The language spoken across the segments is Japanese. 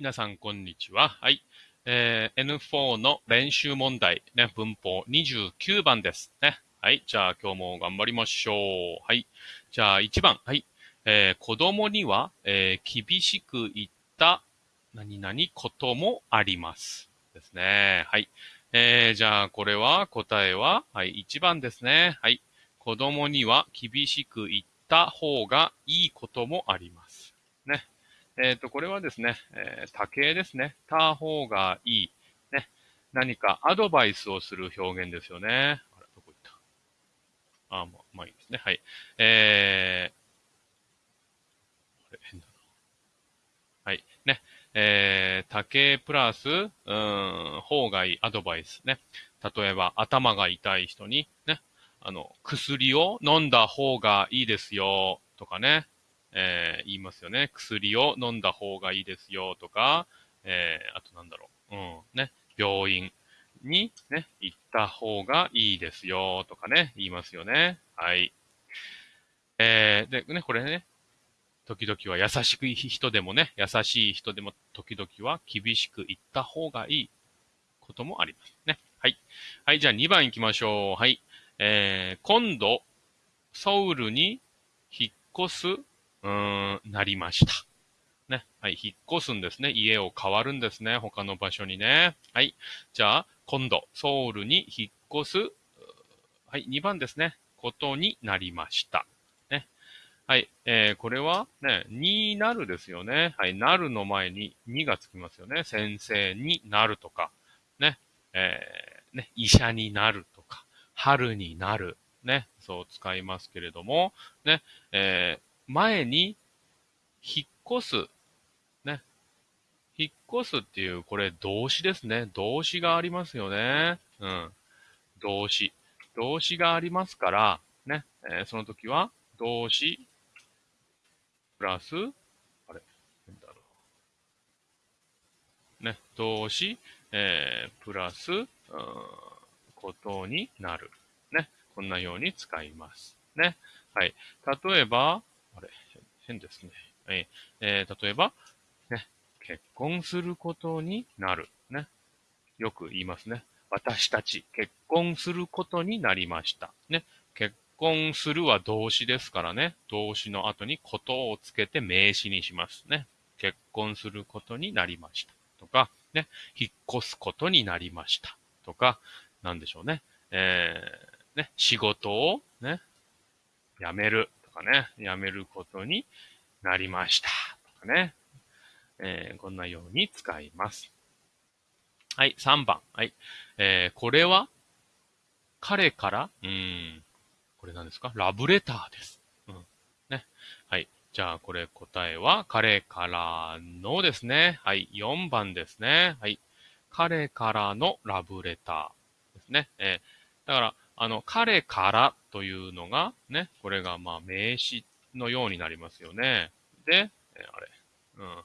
皆さん、こんにちは。はい。えー、N4 の練習問題、ね、文法29番ですね。はい。じゃあ、今日も頑張りましょう。はい。じゃあ、1番。はい。えー、子供には、えー、厳しく言った何々こともあります。ですね。はい。えー、じゃあ、これは、答えは、はい、1番ですね。はい。子供には厳しく言った方がいいこともあります。ね。えっ、ー、と、これはですね、えー、多形ですね。た方がいい。ね。何かアドバイスをする表現ですよね。あら、どこ行った？あ、まあ、まあいいですね。はい。えー、あれ、変だな。はい。ね。えー、多形プラス、うん、方がいいアドバイスね。例えば、頭が痛い人に、ね。あの、薬を飲んだ方がいいですよ、とかね。えー、言いますよね。薬を飲んだ方がいいですよとか、えー、あとなんだろう。うん、ね。病院にね、行った方がいいですよとかね、言いますよね。はい。えー、で、ね、これね、時々は優しく人でもね、優しい人でも時々は厳しく言った方がいいこともありますね。はい。はい、じゃあ2番行きましょう。はい。えー、今度、ソウルに引っ越すうーん、なりました。ね。はい。引っ越すんですね。家を変わるんですね。他の場所にね。はい。じゃあ、今度、ソウルに引っ越す。はい。2番ですね。ことになりました。ね。はい。えー、これは、ね、になるですよね。はい。なるの前ににがつきますよね。先生になるとか。ね。えー、ね、医者になるとか。春になる。ね。そう使いますけれども、ね。えー前に引っ越す。ね。引っ越すっていう、これ動詞ですね。動詞がありますよね。うん。動詞。動詞がありますから、ね。えー、その時は、動詞、プラス、あれ、なんだろう。ね。動詞、えー、プラス、うん、ことになる。ね。こんなように使います。ね。はい。例えば、あれ、変ですね。ええー、例えば、ね、結婚することになる。ね。よく言いますね。私たち、結婚することになりました。ね。結婚するは動詞ですからね。動詞の後にことをつけて名詞にしますね。結婚することになりました。とか、ね。引っ越すことになりました。とか、なんでしょうね。えー、ね。仕事をね、辞める。かね、やめることになりました。とかね。えー、こんなように使います。はい、3番。はい。えー、これは、彼から、うん、これ何ですか？ラブレターです。うん。ね。はい。じゃあ、これ答えは、彼からのですね。はい。4番ですね。はい。彼からのラブレターですね。えー、だから、あの、彼からというのが、ね、これがまあ名詞のようになりますよね。で、えあれ、うん。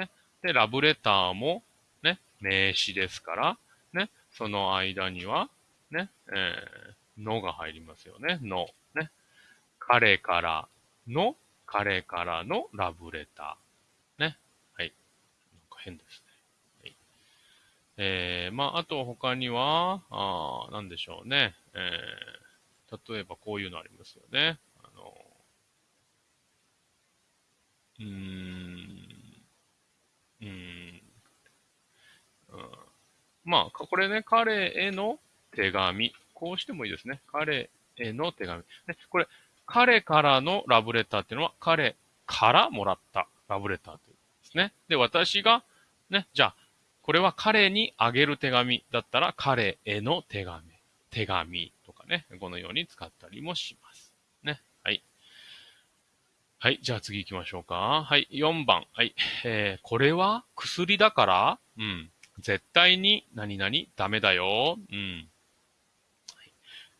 ね、で、ラブレターも、ね、名詞ですから、ね、その間には、ね、えー、のが入りますよね。の。ね。彼からの、彼からのラブレター。ね。はい。なんか変ですね。えー、まあ、あと他には、あなんでしょうね。えー、例えばこういうのありますよね。あの、うーん、うーん、うん、まあ、これね、彼への手紙。こうしてもいいですね。彼への手紙。ね、これ、彼からのラブレターっていうのは、彼からもらったラブレターということですね。で、私が、ね、じゃあ、これは彼にあげる手紙だったら彼への手紙、手紙とかね、このように使ったりもします。ね。はい。はい。じゃあ次行きましょうか。はい。4番。はい。えー、これは薬だから？うん。絶対に何々ダメだよ。うん。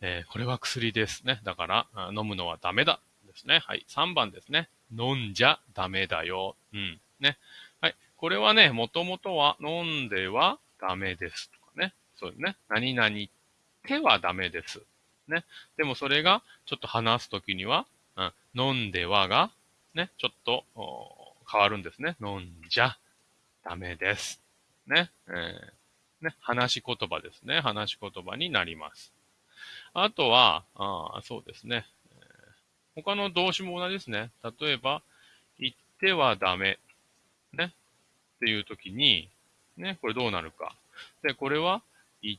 えー、これは薬ですね。だから、飲むのはダメだ。ですね。はい。3番ですね。飲んじゃダメだよ。うん。ね。これはね、もともとは飲んではダメですとかね。そうね。何々手はダメです。ね。でもそれがちょっと話すときには、うん、飲んではが、ね、ちょっと変わるんですね。飲んじゃ。ダメです。ね。えー、ね。話し言葉ですね。話し言葉になります。あとは、あそうですね。他の動詞も同じですね。例えば、言ってはダメ。ね。っていう時に、ね、これどうなるか。で、これは、言っ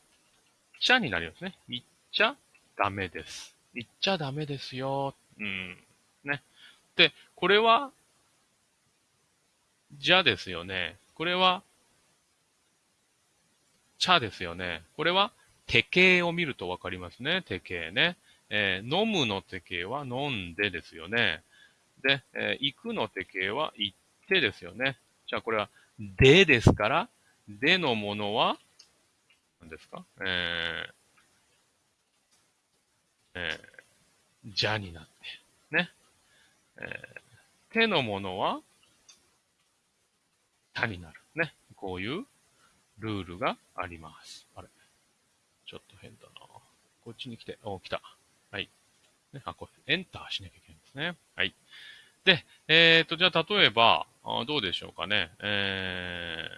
ちゃになりますね。言っちゃダメです。言っちゃダメですよ。うん。ね。で、これは、じゃですよね。これは、茶ですよね。これは、手形を見るとわかりますね。手形ね。えー、飲むの手形は飲んでですよね。で、えー、行くの手形は行ってですよね。じゃあこれは、でですから、でのものは、何ですか？えー、えー、じゃになって、ね。えー、手のものは、たになる。ね。こういうルールがあります。あれちょっと変だな。こっちに来て、お、来た。はい。ね、あ、これ、エンターしなきゃいけないんですね。はい。で、えっ、ー、と、じゃあ、例えば、あどうでしょうかね。え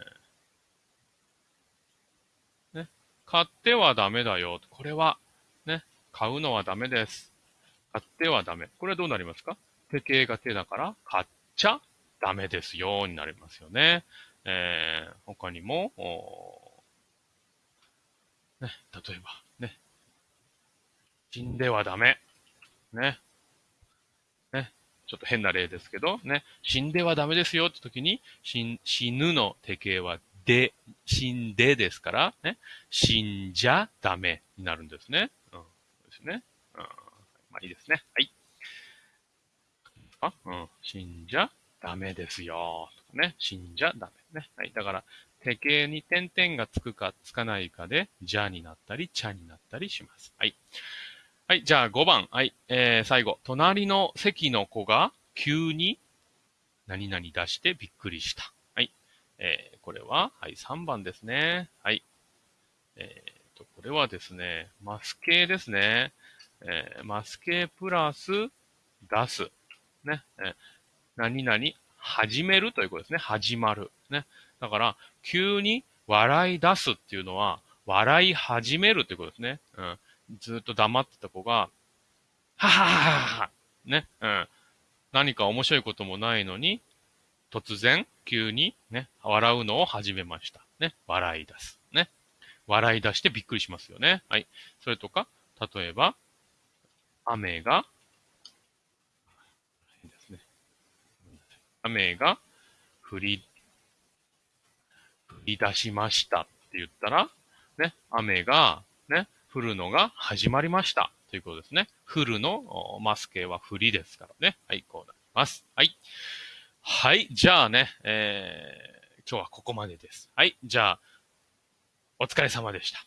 ー、ね。買ってはダメだよ。これは、ね。買うのはダメです。買ってはダメ。これはどうなりますか？手形が手だから、買っちゃダメですよ、になりますよね。えー、他にも、ね、例えば、ね。死んではダメ。ね。ちょっと変な例ですけど、ね。死んではダメですよって時に、死ぬの手形はで、死んでですから、ね。死んじゃダメになるんですね。うん。そうですね。うん。まあいいですね。はい。あうん。死んじゃダメですよ。とかね。死んじゃダメ。ね。はい。だから、手形に点々がつくかつかないかで、じゃになったり、ちゃになったりします。はい。はい、じゃあ5番。はい。えー、最後。隣の席の子が急に何々出してびっくりした。はい。えー、これは、はい、3番ですね。はい。えー、と、これはですね、マス系ですね。えー、マス系プラス出す。ね。えー、何々始めるということですね。始まる。ね。だから、急に笑い出すっていうのは、笑い始めるってことですね。うん。ずっと黙ってた子が、ははははね。うん。何か面白いこともないのに、突然、急に、ね、笑うのを始めました。ね。笑い出す。ね。笑い出してびっくりしますよね。はい。それとか、例えば、雨が、雨が降り降り出しましたって言ったら、ね、雨が、ね、降るのが始まりました。ということですね。降るのマスケは降りですからね。はい、こうなります。はい。はい、じゃあね、えー、今日はここまでです。はい、じゃあ、お疲れ様でした。